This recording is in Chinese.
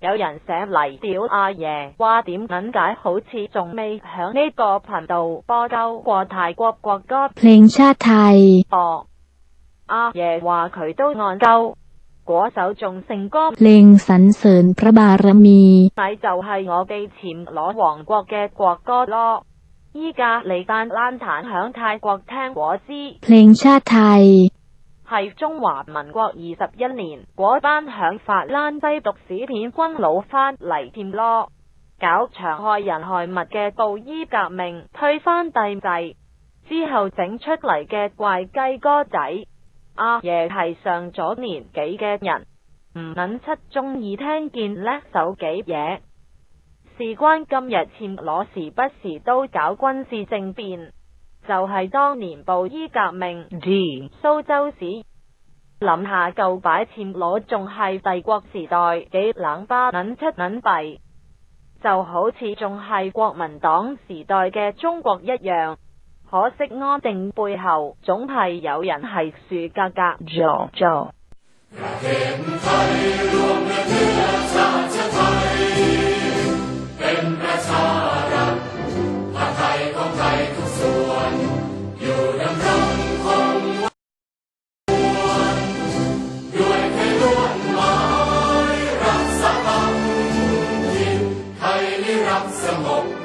有人写嚟屌阿爷，话点撚解好似仲未响呢个频道播够过泰国国歌 เพลงชาติไทย 哦。阿爷话佢都按够，嗰首仲成歌 เพลงสรรเสริญพระบารมี 咪就系我哋暹罗王国嘅国歌咯。依家你单烂弹响泰国听我知。 เพลงชาติไทย 系中华民国二十一年，嗰班响法兰西读史片，军佬翻嚟添咯，搞残害人害物嘅布衣革命，退翻帝制之后整出嚟嘅怪鸡哥仔，阿爷系上咗年纪嘅人，唔肯七中意听见叻手几嘢，事关今日占攞时，不时都搞军事政变，就系当年布衣革命，苏州市。谂下旧摆设攞，仲系帝国时代几冷巴捻七捻币，就好似仲系国民党时代嘅中国一样。可惜安定背后，总系有人系树格格做做。some more.